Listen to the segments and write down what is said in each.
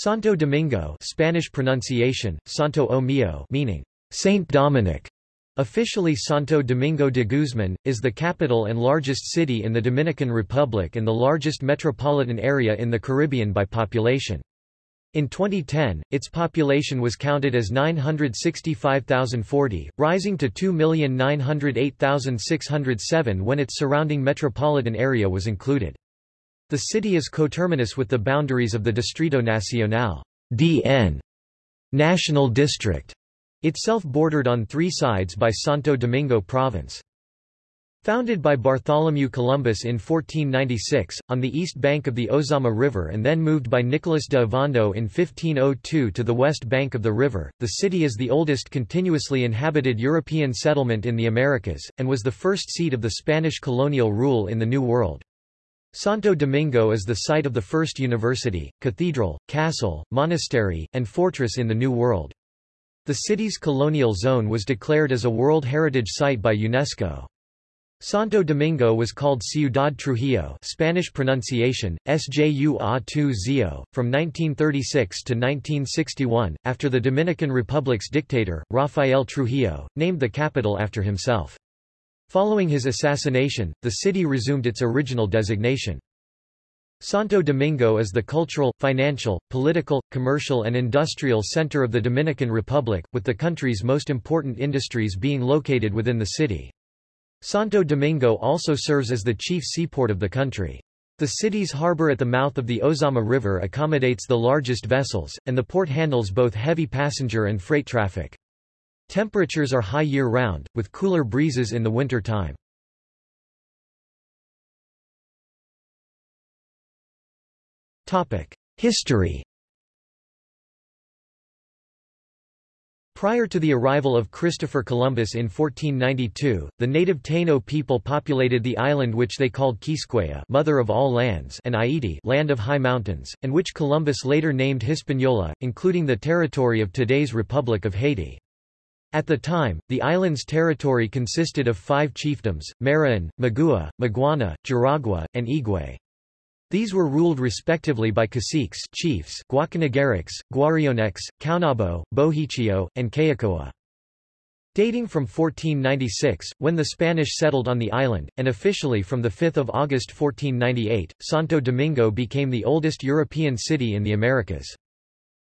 Santo Domingo Spanish pronunciation, Santo O Mio meaning, Saint Dominic, officially Santo Domingo de Guzman, is the capital and largest city in the Dominican Republic and the largest metropolitan area in the Caribbean by population. In 2010, its population was counted as 965,040, rising to 2,908,607 when its surrounding metropolitan area was included. The city is coterminous with the boundaries of the Distrito Nacional DN, National District, itself bordered on three sides by Santo Domingo Province. Founded by Bartholomew Columbus in 1496, on the east bank of the Ozama River and then moved by Nicolas de Ovando in 1502 to the west bank of the river, the city is the oldest continuously inhabited European settlement in the Americas, and was the first seat of the Spanish colonial rule in the New World. Santo Domingo is the site of the first university, cathedral, castle, monastery, and fortress in the New World. The city's colonial zone was declared as a World Heritage Site by UNESCO. Santo Domingo was called Ciudad Trujillo Spanish pronunciation, Sjua from 1936 to 1961, after the Dominican Republic's dictator, Rafael Trujillo, named the capital after himself. Following his assassination, the city resumed its original designation. Santo Domingo is the cultural, financial, political, commercial and industrial center of the Dominican Republic, with the country's most important industries being located within the city. Santo Domingo also serves as the chief seaport of the country. The city's harbor at the mouth of the Ozama River accommodates the largest vessels, and the port handles both heavy passenger and freight traffic. Temperatures are high year-round, with cooler breezes in the winter time. History Prior to the arrival of Christopher Columbus in 1492, the native Taino people populated the island which they called Quisqueya Mother of all lands and Haiti Land of High Mountains, and which Columbus later named Hispaniola, including the territory of today's Republic of Haiti. At the time, the island's territory consisted of five chiefdoms, Marién, Magua, Maguana, Jaragua, and Higüey. These were ruled respectively by caciques chiefs Guacanagarix, Guarionex, Caonabo, Bohechío, and Cayacoa. Dating from 1496, when the Spanish settled on the island, and officially from 5 August 1498, Santo Domingo became the oldest European city in the Americas.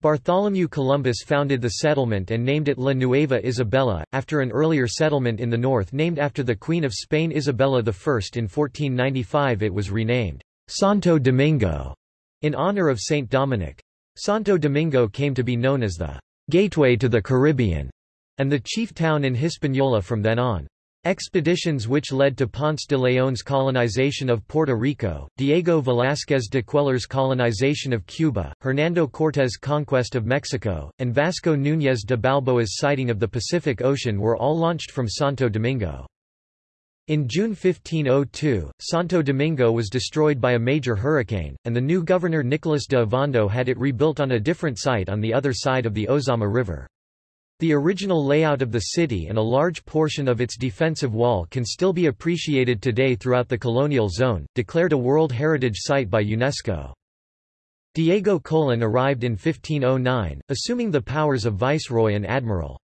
Bartholomew Columbus founded the settlement and named it La Nueva Isabela, after an earlier settlement in the north named after the Queen of Spain Isabella I. In 1495 it was renamed Santo Domingo, in honor of Saint Dominic. Santo Domingo came to be known as the gateway to the Caribbean, and the chief town in Hispaniola from then on. Expeditions which led to Ponce de León's colonization of Puerto Rico, Diego Velázquez de Cuéllar's colonization of Cuba, Hernando Cortés' conquest of Mexico, and Vasco Núñez de Balboa's sighting of the Pacific Ocean were all launched from Santo Domingo. In June 1502, Santo Domingo was destroyed by a major hurricane, and the new governor Nicolas de Ovando had it rebuilt on a different site on the other side of the Ozama River. The original layout of the city and a large portion of its defensive wall can still be appreciated today throughout the colonial zone, declared a World Heritage Site by UNESCO. Diego Colon arrived in 1509, assuming the powers of viceroy and admiral.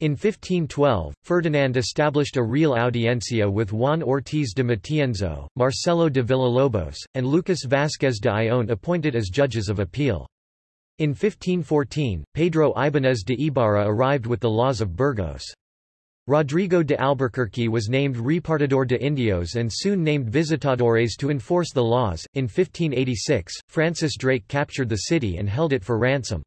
In 1512, Ferdinand established a real audiencia with Juan Ortiz de Matienzo, Marcelo de Villalobos, and Lucas Vázquez de Ayllón appointed as judges of appeal. In 1514, Pedro Ibáñez de Ibarra arrived with the laws of Burgos. Rodrigo de Albuquerque was named Repartidor de Indios and soon named Visitadores to enforce the laws. In 1586, Francis Drake captured the city and held it for ransom.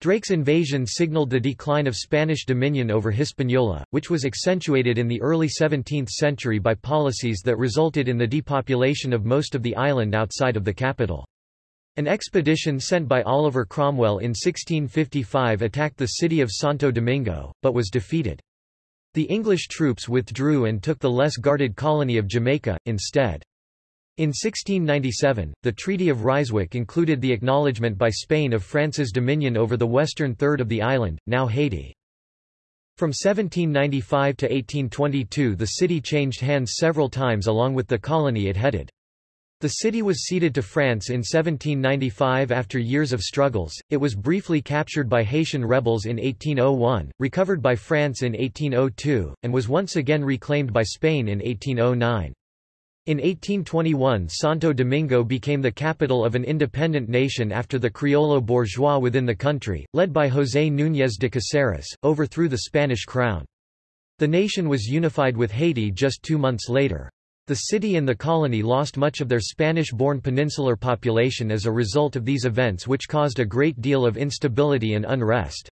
Drake's invasion signaled the decline of Spanish dominion over Hispaniola, which was accentuated in the early 17th century by policies that resulted in the depopulation of most of the island outside of the capital. An expedition sent by Oliver Cromwell in 1655 attacked the city of Santo Domingo, but was defeated. The English troops withdrew and took the less guarded colony of Jamaica, instead. In 1697, the Treaty of Ryswick included the acknowledgement by Spain of France's dominion over the western third of the island, now Haiti. From 1795 to 1822 the city changed hands several times along with the colony it headed. The city was ceded to France in 1795 after years of struggles, it was briefly captured by Haitian rebels in 1801, recovered by France in 1802, and was once again reclaimed by Spain in 1809. In 1821 Santo Domingo became the capital of an independent nation after the Criollo bourgeois within the country, led by José Núñez de Caceres, overthrew the Spanish crown. The nation was unified with Haiti just two months later. The city and the colony lost much of their Spanish-born peninsular population as a result of these events which caused a great deal of instability and unrest.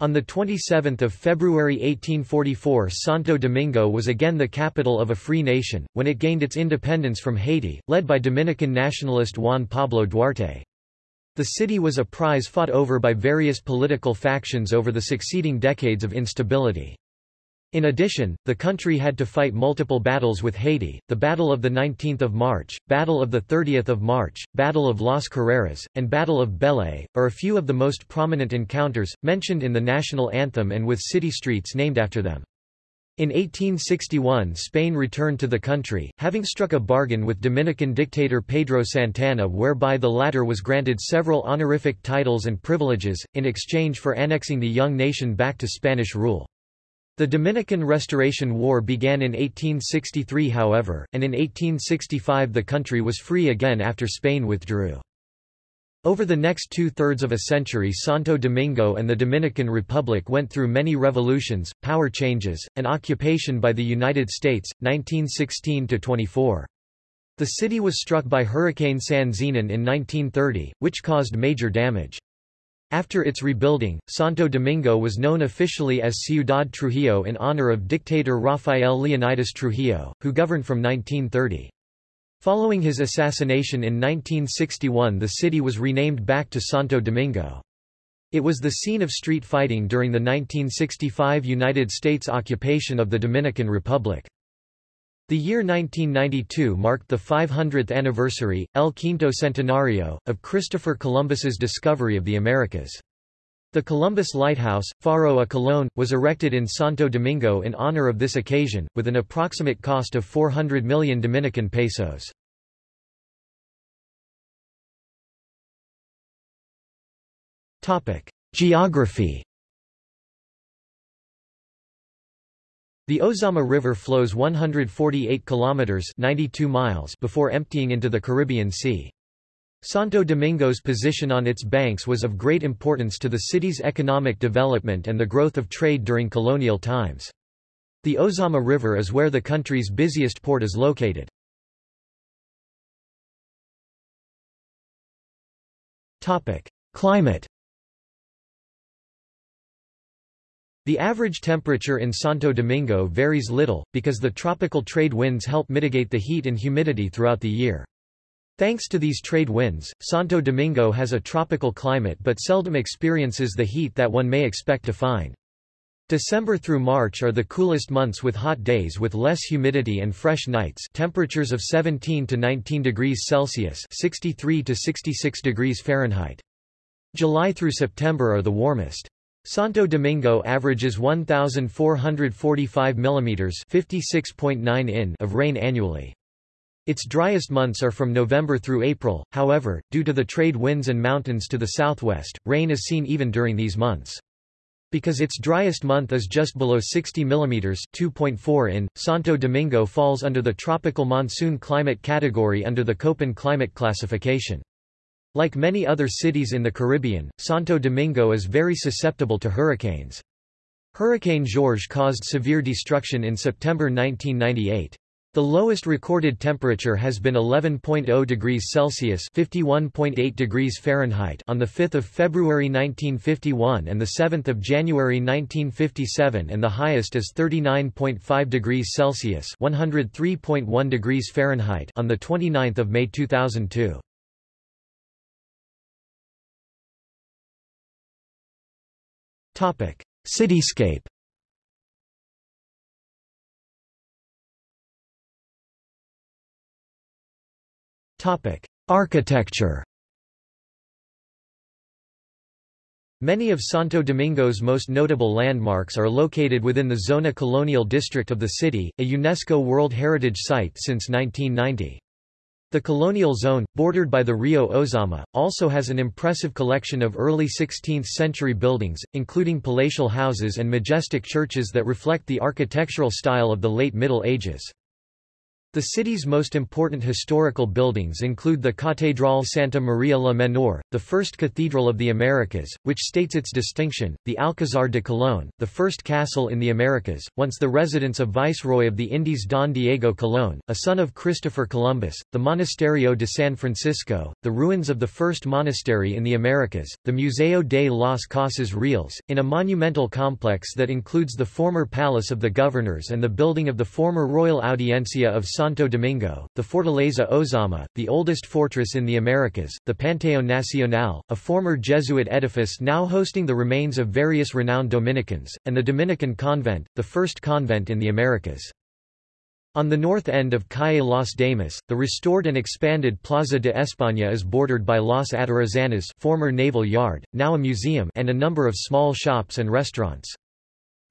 On 27 February 1844 Santo Domingo was again the capital of a free nation, when it gained its independence from Haiti, led by Dominican nationalist Juan Pablo Duarte. The city was a prize fought over by various political factions over the succeeding decades of instability. In addition, the country had to fight multiple battles with Haiti, the Battle of 19 March, Battle of 30 March, Battle of Las Carreras, and Battle of Beller, are a few of the most prominent encounters, mentioned in the national anthem and with city streets named after them. In 1861 Spain returned to the country, having struck a bargain with Dominican dictator Pedro Santana whereby the latter was granted several honorific titles and privileges, in exchange for annexing the young nation back to Spanish rule. The Dominican Restoration War began in 1863 however, and in 1865 the country was free again after Spain withdrew. Over the next two-thirds of a century Santo Domingo and the Dominican Republic went through many revolutions, power changes, and occupation by the United States, 1916–24. The city was struck by Hurricane San Zenon in 1930, which caused major damage. After its rebuilding, Santo Domingo was known officially as Ciudad Trujillo in honor of dictator Rafael Leonidas Trujillo, who governed from 1930. Following his assassination in 1961 the city was renamed back to Santo Domingo. It was the scene of street fighting during the 1965 United States occupation of the Dominican Republic. The year 1992 marked the 500th anniversary, El Quinto Centenario, of Christopher Columbus's discovery of the Americas. The Columbus Lighthouse, Faro a Colón, was erected in Santo Domingo in honor of this occasion, with an approximate cost of 400 million Dominican pesos. Geography The Ozama River flows 148 kilometers 92 miles before emptying into the Caribbean Sea. Santo Domingo's position on its banks was of great importance to the city's economic development and the growth of trade during colonial times. The Ozama River is where the country's busiest port is located. Climate The average temperature in Santo Domingo varies little, because the tropical trade winds help mitigate the heat and humidity throughout the year. Thanks to these trade winds, Santo Domingo has a tropical climate but seldom experiences the heat that one may expect to find. December through March are the coolest months with hot days with less humidity and fresh nights temperatures of 17 to 19 degrees Celsius 63 to 66 degrees Fahrenheit. July through September are the warmest. Santo Domingo averages 1,445 mm 56.9 in of rain annually. Its driest months are from November through April, however, due to the trade winds and mountains to the southwest, rain is seen even during these months. Because its driest month is just below 60 mm 2.4 in, Santo Domingo falls under the tropical monsoon climate category under the Köppen climate classification. Like many other cities in the Caribbean, Santo Domingo is very susceptible to hurricanes. Hurricane George caused severe destruction in September 1998. The lowest recorded temperature has been 11.0 degrees Celsius (51.8 degrees Fahrenheit) on the 5th of February 1951 and the 7th of January 1957, and the highest is 39.5 degrees Celsius (103.1 degrees Fahrenheit) on the 29th of May 2002. Cityscape. Topic: Architecture. Many of Santo Domingo's most notable landmarks are located within the Zona Colonial District of the city, a UNESCO World Heritage Site since 1990. The colonial zone, bordered by the Rio Ozama, also has an impressive collection of early 16th-century buildings, including palatial houses and majestic churches that reflect the architectural style of the late Middle Ages. The city's most important historical buildings include the Catedral Santa Maria la Menor, the first cathedral of the Americas, which states its distinction, the Alcázar de Colón, the first castle in the Americas, once the residence of Viceroy of the Indies Don Diego Colón, a son of Christopher Columbus, the Monasterio de San Francisco, the ruins of the first monastery in the Americas, the Museo de las Casas Reales, in a monumental complex that includes the former Palace of the Governors and the building of the former Royal Audiencia of Santo Domingo, the Fortaleza Ozama, the oldest fortress in the Americas, the Panteón Nacional, a former Jesuit edifice now hosting the remains of various renowned Dominicans, and the Dominican Convent, the first convent in the Americas. On the north end of Calle Las Damas, the restored and expanded Plaza de España is bordered by Las Atarazanas former naval yard, now a museum and a number of small shops and restaurants.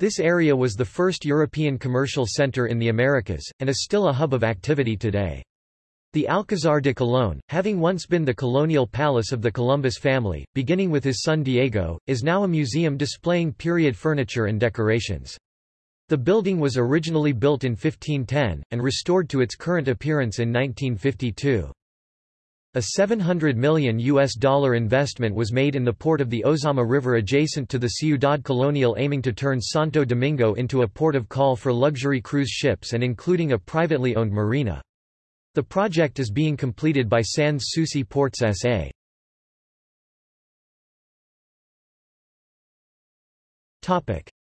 This area was the first European commercial center in the Americas, and is still a hub of activity today. The Alcázar de Colón, having once been the colonial palace of the Columbus family, beginning with his son Diego, is now a museum displaying period furniture and decorations. The building was originally built in 1510, and restored to its current appearance in 1952. A $700 million US dollar investment was made in the port of the Ozama River adjacent to the Ciudad Colonial aiming to turn Santo Domingo into a port of call for luxury cruise ships and including a privately owned marina. The project is being completed by Sans Souci Ports S.A.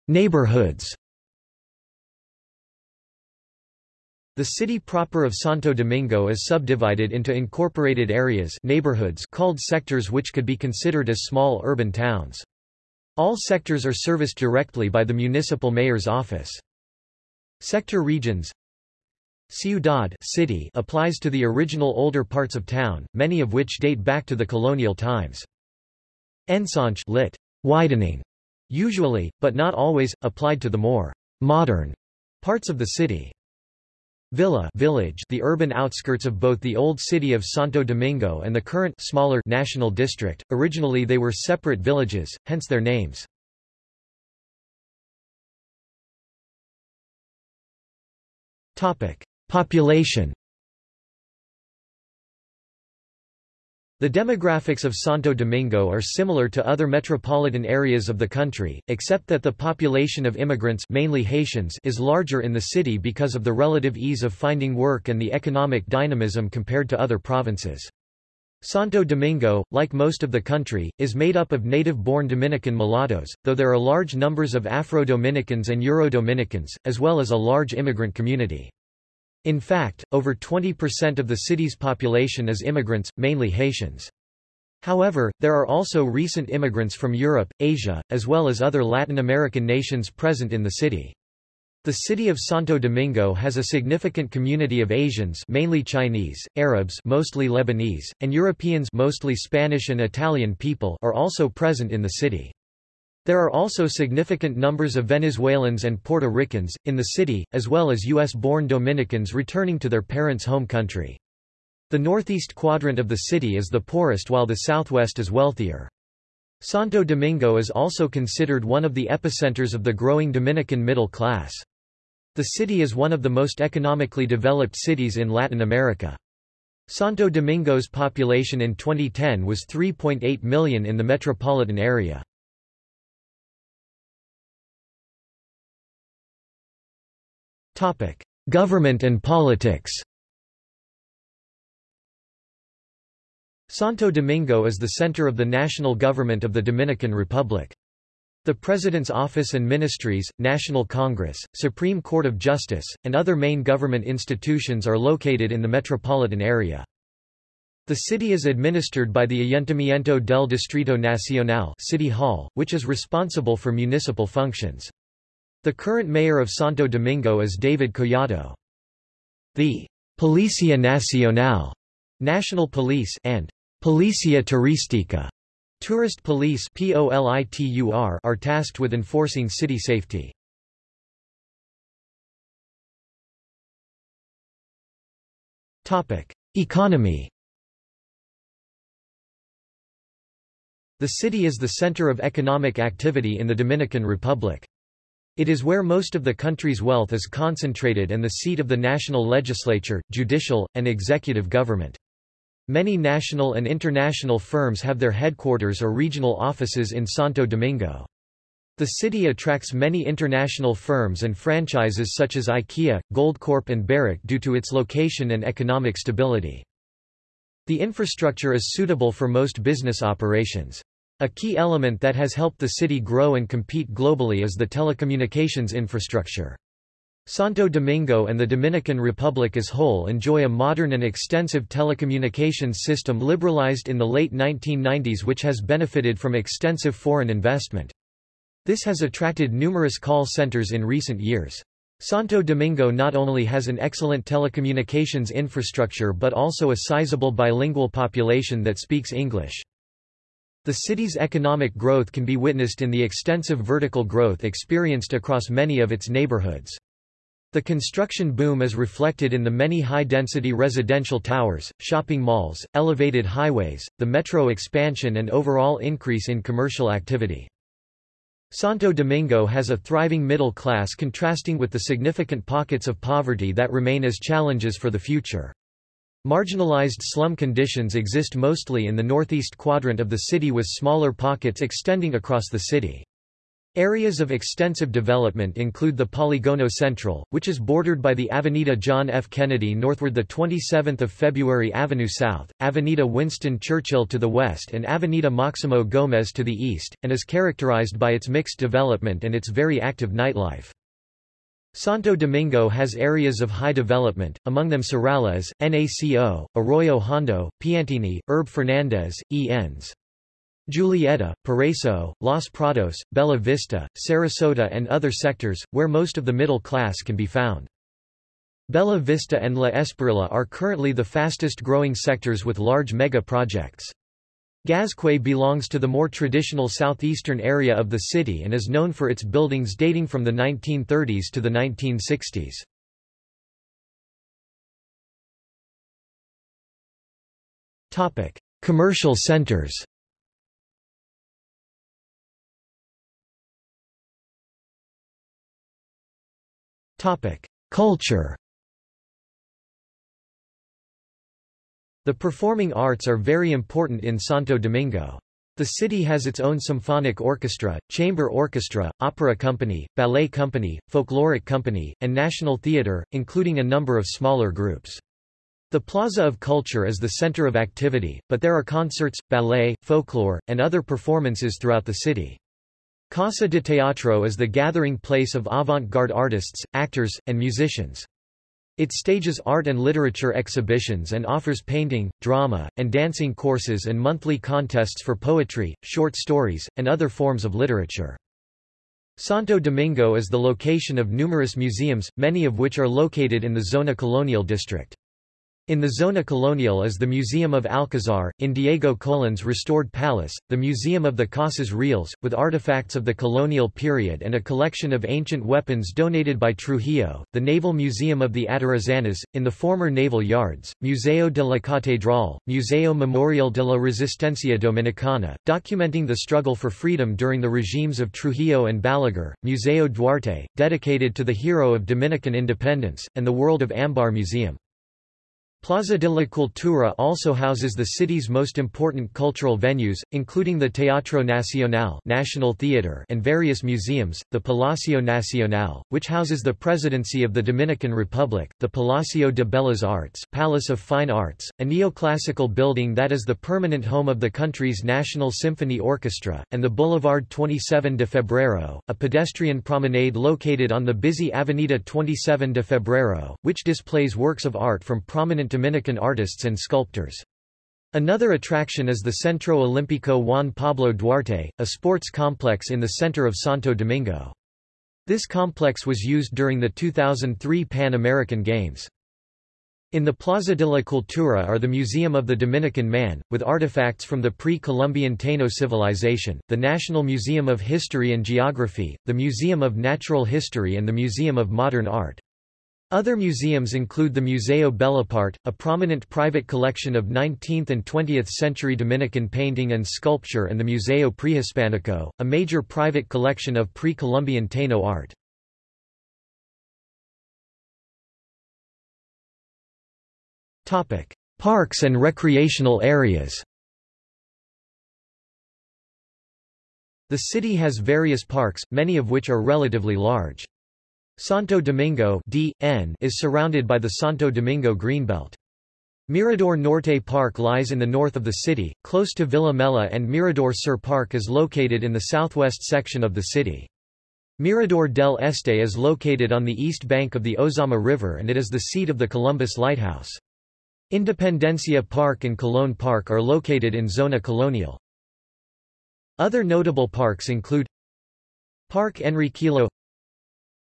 Neighborhoods The city proper of Santo Domingo is subdivided into incorporated areas neighborhoods called sectors which could be considered as small urban towns. All sectors are serviced directly by the municipal mayor's office. Sector regions Ciudad city applies to the original older parts of town, many of which date back to the colonial times. Ensanche lit. widening, usually, but not always, applied to the more modern parts of the city. Villa village the urban outskirts of both the old city of Santo Domingo and the current smaller national district. Originally they were separate villages, hence their names. Topic: Population The demographics of Santo Domingo are similar to other metropolitan areas of the country, except that the population of immigrants mainly Haitians is larger in the city because of the relative ease of finding work and the economic dynamism compared to other provinces. Santo Domingo, like most of the country, is made up of native-born Dominican mulattoes, though there are large numbers of Afro-Dominicans and Euro-Dominicans, as well as a large immigrant community. In fact, over 20% of the city's population is immigrants, mainly Haitians. However, there are also recent immigrants from Europe, Asia, as well as other Latin American nations present in the city. The city of Santo Domingo has a significant community of Asians mainly Chinese, Arabs mostly Lebanese, and Europeans mostly Spanish and Italian people are also present in the city. There are also significant numbers of Venezuelans and Puerto Ricans, in the city, as well as U.S.-born Dominicans returning to their parents' home country. The northeast quadrant of the city is the poorest while the southwest is wealthier. Santo Domingo is also considered one of the epicenters of the growing Dominican middle class. The city is one of the most economically developed cities in Latin America. Santo Domingo's population in 2010 was 3.8 million in the metropolitan area. Government and politics Santo Domingo is the center of the national government of the Dominican Republic. The President's Office and Ministries, National Congress, Supreme Court of Justice, and other main government institutions are located in the metropolitan area. The city is administered by the Ayuntamiento del Distrito Nacional City Hall, which is responsible for municipal functions. The current mayor of Santo Domingo is David Collado. The Policia Nacional National Police and Policia Turística Tourist Police are tasked with enforcing city safety. Economy The city is the center of economic activity in the Dominican Republic. It is where most of the country's wealth is concentrated and the seat of the national legislature, judicial, and executive government. Many national and international firms have their headquarters or regional offices in Santo Domingo. The city attracts many international firms and franchises such as IKEA, Goldcorp and Barrick due to its location and economic stability. The infrastructure is suitable for most business operations. A key element that has helped the city grow and compete globally is the telecommunications infrastructure. Santo Domingo and the Dominican Republic as a whole enjoy a modern and extensive telecommunications system liberalized in the late 1990s which has benefited from extensive foreign investment. This has attracted numerous call centers in recent years. Santo Domingo not only has an excellent telecommunications infrastructure but also a sizable bilingual population that speaks English. The city's economic growth can be witnessed in the extensive vertical growth experienced across many of its neighborhoods. The construction boom is reflected in the many high-density residential towers, shopping malls, elevated highways, the metro expansion and overall increase in commercial activity. Santo Domingo has a thriving middle class contrasting with the significant pockets of poverty that remain as challenges for the future. Marginalized slum conditions exist mostly in the northeast quadrant of the city with smaller pockets extending across the city. Areas of extensive development include the Polígono Central, which is bordered by the Avenida John F. Kennedy northward the 27th of February Avenue South, Avenida Winston Churchill to the west and Avenida Maximo Gómez to the east, and is characterized by its mixed development and its very active nightlife. Santo Domingo has areas of high development, among them Serrallés, NACO, Arroyo Hondo, Piantini, Herb Fernandez, E.N.s. Julieta, Paraíso, Los Prados, Bella Vista, Sarasota and other sectors, where most of the middle class can be found. Bella Vista and La Esperilla are currently the fastest growing sectors with large mega projects. Gazcue belongs to the more traditional southeastern area of the city and is known for its buildings dating from the 1930s to the 1960s. Topic: Commercial centers. Topic: Culture. The performing arts are very important in Santo Domingo. The city has its own symphonic orchestra, chamber orchestra, opera company, ballet company, folkloric company, and national theater, including a number of smaller groups. The Plaza of Culture is the center of activity, but there are concerts, ballet, folklore, and other performances throughout the city. Casa de Teatro is the gathering place of avant-garde artists, actors, and musicians. It stages art and literature exhibitions and offers painting, drama, and dancing courses and monthly contests for poetry, short stories, and other forms of literature. Santo Domingo is the location of numerous museums, many of which are located in the Zona Colonial district. In the Zona Colonial is the Museum of Alcazar, in Diego Colon's restored palace, the Museum of the Casas Reales, with artifacts of the colonial period and a collection of ancient weapons donated by Trujillo, the Naval Museum of the Atarazanas, in the former naval yards, Museo de la Catedral, Museo Memorial de la Resistencia Dominicana, documenting the struggle for freedom during the regimes of Trujillo and Balaguer, Museo Duarte, dedicated to the hero of Dominican independence, and the World of Ambar Museum. Plaza de la Cultura also houses the city's most important cultural venues, including the Teatro Nacional National Theatre and various museums, the Palacio Nacional, which houses the Presidency of the Dominican Republic, the Palacio de Bellas Artes Palace of Fine Arts, a neoclassical building that is the permanent home of the country's National Symphony Orchestra, and the Boulevard 27 de Febrero, a pedestrian promenade located on the busy Avenida 27 de Febrero, which displays works of art from prominent Dominican artists and sculptors. Another attraction is the Centro Olímpico Juan Pablo Duarte, a sports complex in the center of Santo Domingo. This complex was used during the 2003 Pan American Games. In the Plaza de la Cultura are the Museum of the Dominican Man, with artifacts from the pre-Columbian Taino civilization, the National Museum of History and Geography, the Museum of Natural History and the Museum of Modern Art. Other museums include the Museo Bellapart, a prominent private collection of 19th and 20th century Dominican painting and sculpture and the Museo Prehispanico, a major private collection of pre-Columbian Taino art. Parks and recreational areas The city has various parks, many of which are relatively large. Santo Domingo DN is surrounded by the Santo Domingo Greenbelt. Mirador Norte Park lies in the north of the city, close to Villa Mella and Mirador Sur Park is located in the southwest section of the city. Mirador del Este is located on the east bank of the Ozama River and it is the seat of the Columbus Lighthouse. Independencia Park and Colón Park are located in Zona Colonial. Other notable parks include Park Enriquillo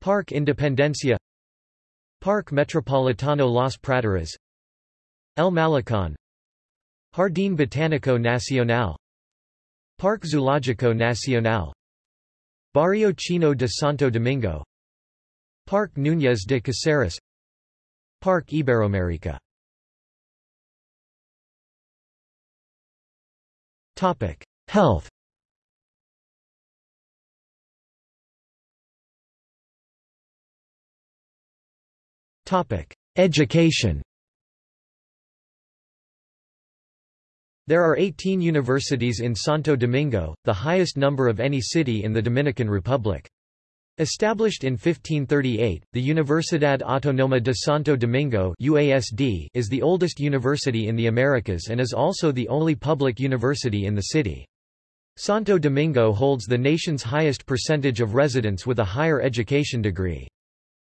Park Independencia Park Metropolitano Las Praderas El Malecón Jardín Botánico Nacional Parque Zoológico Nacional Barrio Chino de Santo Domingo Parque Núñez de Caceres Parque Iberoamérica. Health Education There are 18 universities in Santo Domingo, the highest number of any city in the Dominican Republic. Established in 1538, the Universidad Autónoma de Santo Domingo UASD is the oldest university in the Americas and is also the only public university in the city. Santo Domingo holds the nation's highest percentage of residents with a higher education degree.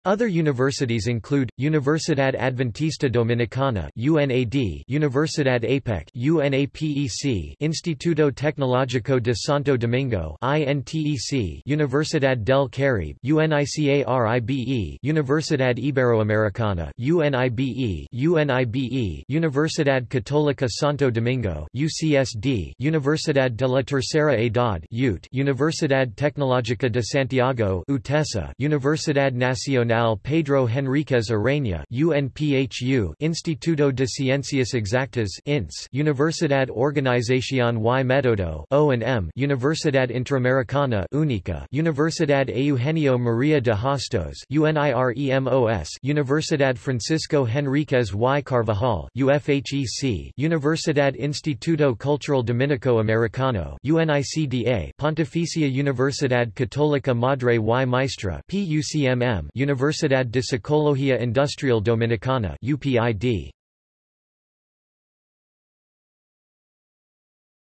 Other universities include Universidad Adventista Dominicana (UNAD), Universidad APEC (UNAPEC), Instituto Tecnológico de Santo Domingo (INTEC), Universidad del Caribe (UNICARIBE), Universidad Iberoamericana (UNIBE), UNIBE, Universidad Católica Santo Domingo (UCSD), Universidad de la Tercera Edad (UT), Universidad Tecnológica de Santiago (UTESA), Universidad Nacional Nacional Pedro Henríquez Ureña UNPHU Instituto de Ciencias Exactas INS Universidad Organización y Método O&M Universidad Interamericana UNICA Universidad Eugenio María de Hostos UNIREMHOS Universidad Francisco Henríquez y Carvajal UFHEC Universidad Instituto Cultural Dominico Americano UNICDA Pontificia Universidad Católica Madre y Maestra PUCMM Universidad de Psicología Industrial Dominicana UPID.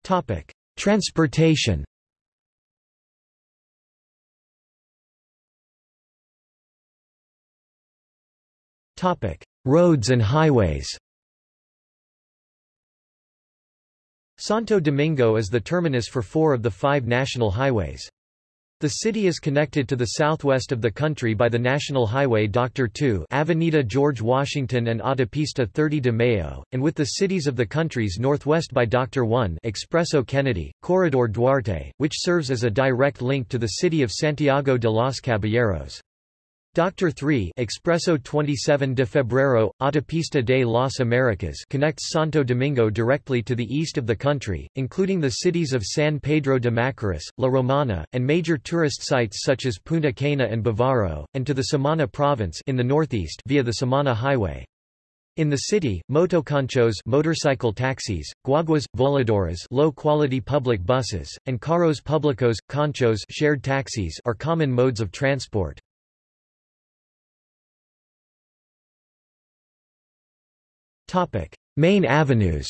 Topic: Transportation. Topic: Roads and highways. Santo Domingo is the terminus for four of the five national highways. The city is connected to the southwest of the country by the National Highway Dr. 2 Avenida George Washington and Autopista 30 de Mayo, and with the cities of the country's northwest by Dr. 1 Expreso Kennedy, Corredor Duarte, which serves as a direct link to the city of Santiago de los Caballeros. Dr. 3 Expreso 27 de Febrero, Autopista de las Americas connects Santo Domingo directly to the east of the country, including the cities of San Pedro de Macorís, La Romana, and major tourist sites such as Punta Cana and Bávaro, and to the Samana province in the northeast via the Samana Highway. In the city, motoconchos motorcycle taxis, guaguas, voladoras low-quality public buses, and carros públicos, conchos shared taxis are common modes of transport. Topic: Main avenues.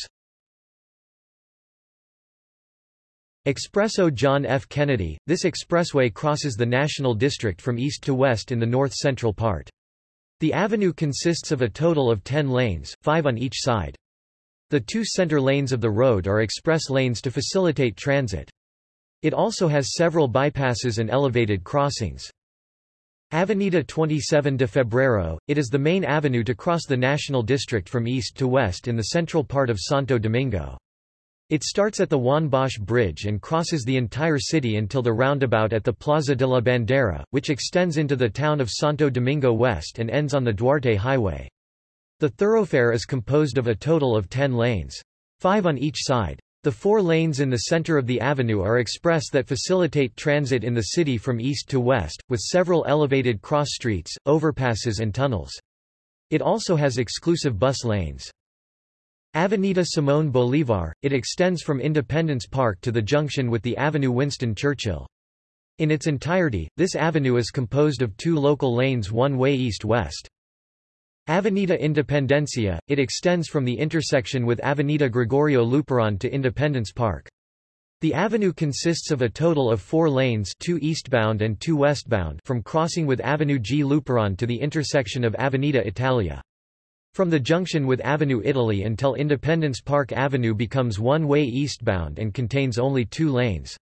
Expresso John F. Kennedy – This expressway crosses the National District from east to west in the north-central part. The avenue consists of a total of 10 lanes, five on each side. The two center lanes of the road are express lanes to facilitate transit. It also has several bypasses and elevated crossings. Avenida 27 de Febrero, it is the main avenue to cross the National District from east to west in the central part of Santo Domingo. It starts at the Juan Bosch Bridge and crosses the entire city until the roundabout at the Plaza de la Bandera, which extends into the town of Santo Domingo West and ends on the Duarte Highway. The thoroughfare is composed of a total of ten lanes. Five on each side. The four lanes in the center of the avenue are express that facilitate transit in the city from east to west, with several elevated cross streets, overpasses and tunnels. It also has exclusive bus lanes. Avenida Simón Bolívar, it extends from Independence Park to the junction with the Avenue Winston Churchill. In its entirety, this avenue is composed of two local lanes one-way east-west. Avenida Independencia, it extends from the intersection with Avenida Gregorio Luperon to Independence Park. The avenue consists of a total of four lanes two eastbound and two westbound from crossing with Avenue G. Luperon to the intersection of Avenida Italia. From the junction with Avenue Italy until Independence Park Avenue becomes one-way eastbound and contains only two lanes.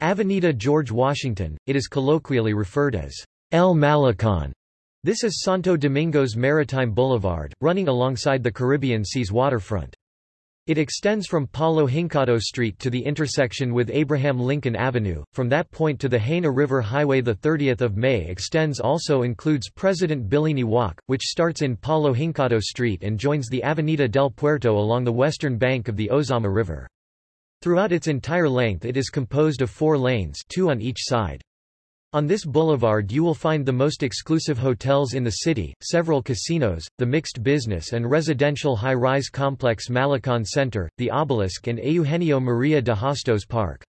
Avenida George Washington, it is colloquially referred as El Malecón. This is Santo Domingo's maritime boulevard, running alongside the Caribbean Sea's waterfront. It extends from Palo Hincado Street to the intersection with Abraham Lincoln Avenue. From that point to the Haina River Highway, the 30th of May extends also includes President Billini Walk, which starts in Palo Hincado Street and joins the Avenida del Puerto along the western bank of the Ozama River. Throughout its entire length it is composed of four lanes two on each side. On this boulevard you will find the most exclusive hotels in the city, several casinos, the mixed business and residential high-rise complex Malecon Center, the Obelisk and Eugenio Maria de Hostos Park.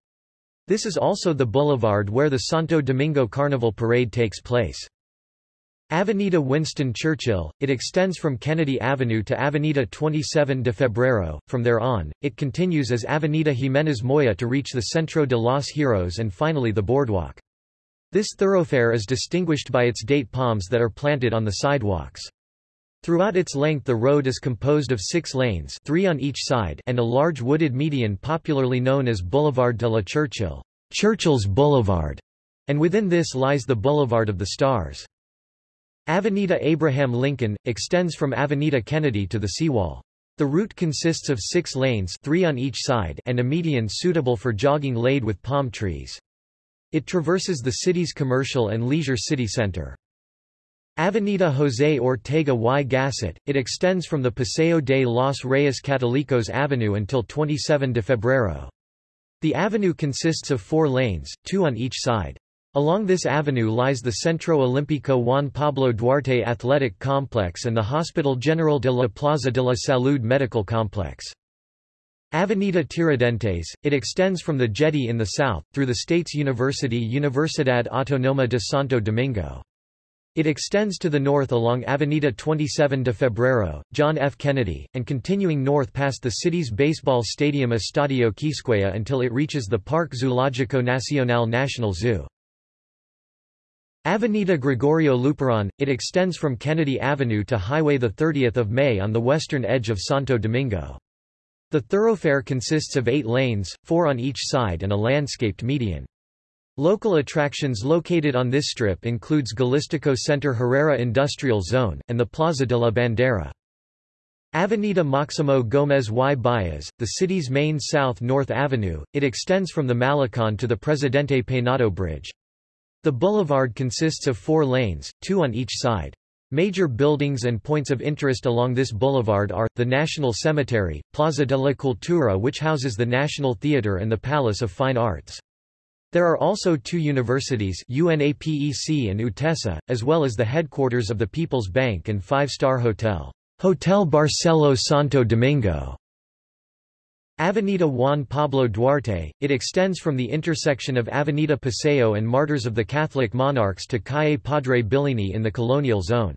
This is also the boulevard where the Santo Domingo Carnival Parade takes place. Avenida Winston Churchill, it extends from Kennedy Avenue to Avenida 27 de Febrero, from there on, it continues as Avenida Jiménez Moya to reach the Centro de los Heroes and finally the boardwalk. This thoroughfare is distinguished by its date palms that are planted on the sidewalks. Throughout its length the road is composed of six lanes three on each side and a large wooded median popularly known as Boulevard de la Churchill Churchill's Boulevard, and within this lies the Boulevard of the Stars. Avenida Abraham Lincoln, extends from Avenida Kennedy to the seawall. The route consists of six lanes three on each side and a median suitable for jogging laid with palm trees. It traverses the city's commercial and leisure city center. Avenida José Ortega y Gasset, it extends from the Paseo de los Reyes Catolicos Avenue until 27 de Febrero. The avenue consists of four lanes, two on each side. Along this avenue lies the Centro Olímpico Juan Pablo Duarte Athletic Complex and the Hospital General de la Plaza de la Salud Medical Complex. Avenida Tiradentes, it extends from the jetty in the south, through the state's university Universidad Autónoma de Santo Domingo. It extends to the north along Avenida 27 de Febrero, John F. Kennedy, and continuing north past the city's baseball stadium Estadio Quisqueya until it reaches the Parque Zoológico Nacional National Zoo. Avenida Gregorio Luperon, it extends from Kennedy Avenue to Highway 30 May on the western edge of Santo Domingo. The thoroughfare consists of eight lanes, four on each side and a landscaped median. Local attractions located on this strip includes Galistico Center Herrera Industrial Zone, and the Plaza de la Bandera. Avenida Maximo Gómez y Baez, the city's main south-north avenue, it extends from the Malecon to the Presidente Peynado Bridge. The boulevard consists of four lanes, two on each side. Major buildings and points of interest along this boulevard are, the National Cemetery, Plaza de la Cultura which houses the National Theatre and the Palace of Fine Arts. There are also two universities UNAPEC and UTESA, as well as the headquarters of the People's Bank and five-star hotel, Hotel Barcelo Santo Domingo. Avenida Juan Pablo Duarte, it extends from the intersection of Avenida Paseo and Martyrs of the Catholic Monarchs to Calle Padre Billini in the colonial zone.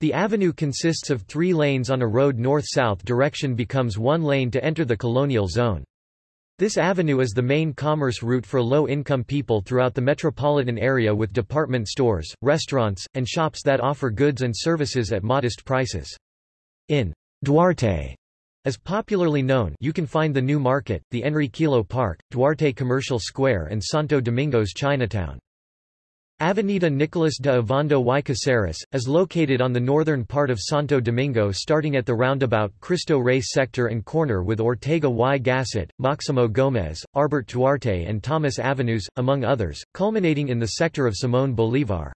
The avenue consists of three lanes on a road north-south direction becomes one lane to enter the colonial zone. This avenue is the main commerce route for low-income people throughout the metropolitan area with department stores, restaurants, and shops that offer goods and services at modest prices. In Duarte, as popularly known you can find the New Market, the Enriquillo Park, Duarte Commercial Square and Santo Domingo's Chinatown. Avenida Nicolas de Ovando y Caceres, is located on the northern part of Santo Domingo starting at the roundabout Cristo Rey sector and corner with Ortega y Gasset, Maximo Gómez, Arbert Duarte and Thomas Avenues, among others, culminating in the sector of Simón Bolívar.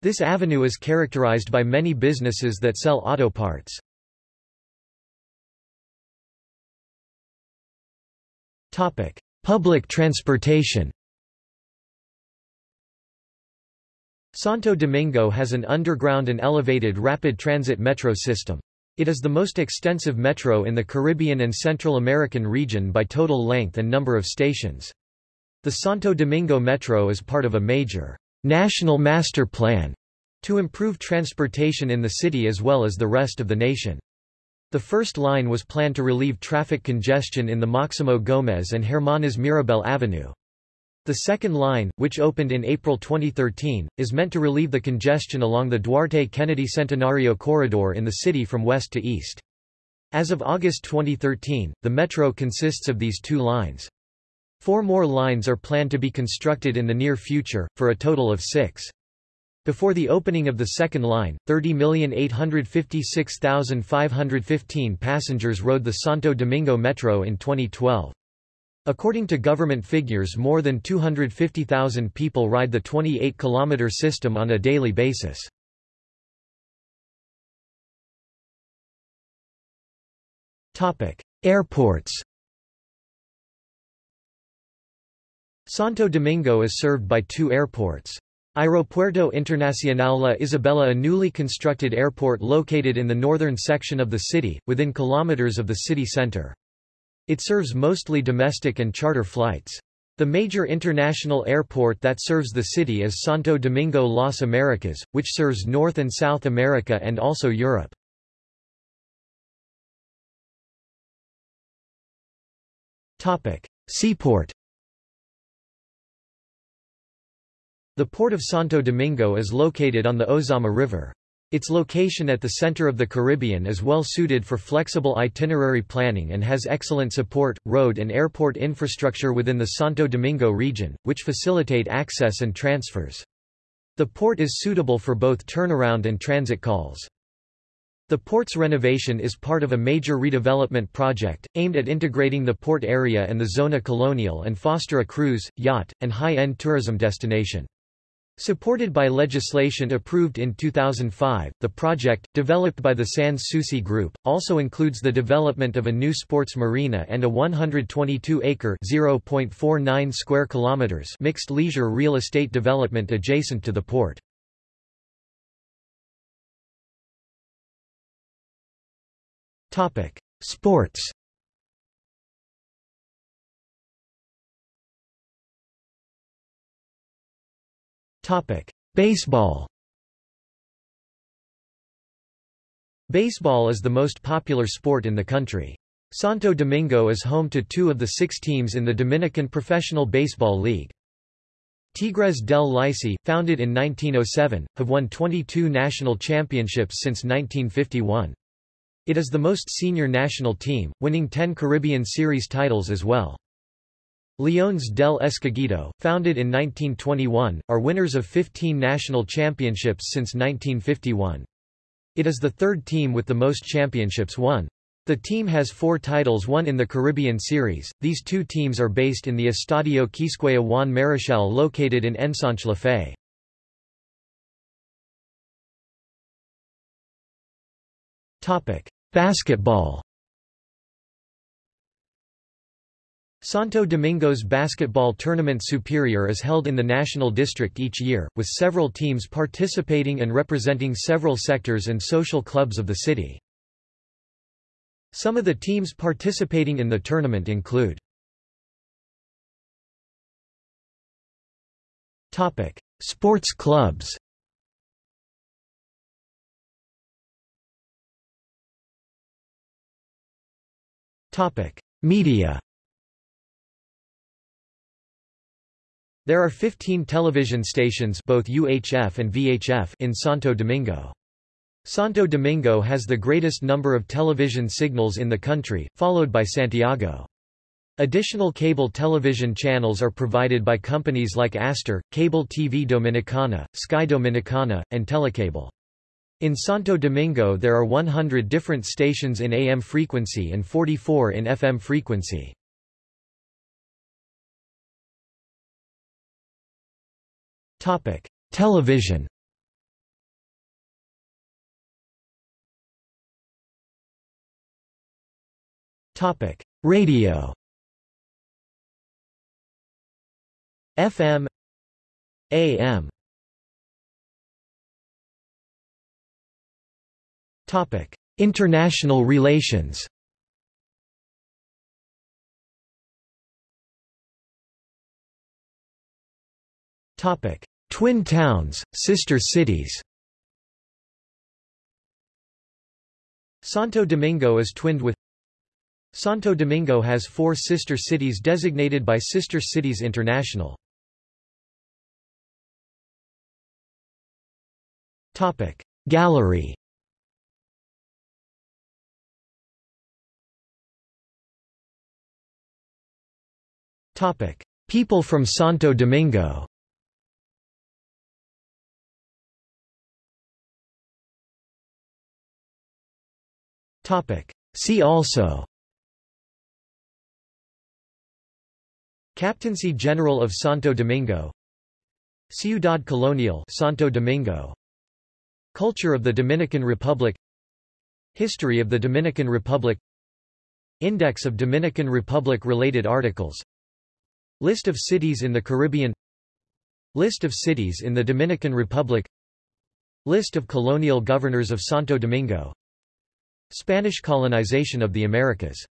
This avenue is characterized by many businesses that sell auto parts. Public transportation Santo Domingo has an underground and elevated rapid transit metro system. It is the most extensive metro in the Caribbean and Central American region by total length and number of stations. The Santo Domingo Metro is part of a major national master plan to improve transportation in the city as well as the rest of the nation. The first line was planned to relieve traffic congestion in the Maximo Gómez and Hermanas Mirabal Avenue. The second line, which opened in April 2013, is meant to relieve the congestion along the Duarte-Kennedy Centenario corridor in the city from west to east. As of August 2013, the metro consists of these two lines. Four more lines are planned to be constructed in the near future, for a total of six. Before the opening of the second line, 30,856,515 passengers rode the Santo Domingo Metro in 2012. According to government figures more than 250,000 people ride the 28-kilometer system on a daily basis. Airports Santo Domingo is served by two airports. Aeropuerto Internacional La Isabela a newly constructed airport located in the northern section of the city, within kilometers of the city center. It serves mostly domestic and charter flights. The major international airport that serves the city is Santo Domingo Las Americas, which serves North and South America and also Europe. Seaport The port of Santo Domingo is located on the Ozama River. Its location at the center of the Caribbean is well suited for flexible itinerary planning and has excellent support, road and airport infrastructure within the Santo Domingo region, which facilitate access and transfers. The port is suitable for both turnaround and transit calls. The port's renovation is part of a major redevelopment project, aimed at integrating the port area and the zona colonial and foster a cruise, yacht, and high-end tourism destination. Supported by legislation approved in 2005, the project, developed by the Sans Souci Group, also includes the development of a new sports marina and a 122-acre (0.49 square kilometers) mixed leisure real estate development adjacent to the port. Topic: Sports. Baseball. Baseball is the most popular sport in the country. Santo Domingo is home to two of the six teams in the Dominican Professional Baseball League. Tigres del Licey, founded in 1907, have won 22 national championships since 1951. It is the most senior national team, winning 10 Caribbean Series titles as well. Leones del Escogido, founded in 1921, are winners of 15 national championships since 1951. It is the third team with the most championships won. The team has four titles won in the Caribbean Series. These two teams are based in the Estadio Quisqueya Juan Marichal located in Ensanche Fe. Basketball Santo Domingo's basketball tournament superior is held in the National District each year, with several teams participating and representing several sectors and social clubs of the city. Some of the teams participating in the tournament include Sports clubs Media There are 15 television stations both UHF and VHF in Santo Domingo. Santo Domingo has the greatest number of television signals in the country, followed by Santiago. Additional cable television channels are provided by companies like Aster, Cable TV Dominicana, Sky Dominicana, and Telecable. In Santo Domingo there are 100 different stations in AM frequency and 44 in FM frequency. Topic: Television. Topic: Radio. FM AM Topic: International relations. Topic: Twin towns, sister cities. Santo Domingo is twinned with Santo Domingo has four sister cities designated by Sister Cities International. Topic Gallery Topic People from Santo Domingo See also. Captaincy General of Santo Domingo. Ciudad Colonial Santo Domingo. Culture of the Dominican Republic. History of the Dominican Republic. Index of Dominican Republic-related articles. List of cities in the Caribbean. List of cities in the Dominican Republic. List of colonial governors of Santo Domingo Spanish colonization of the Americas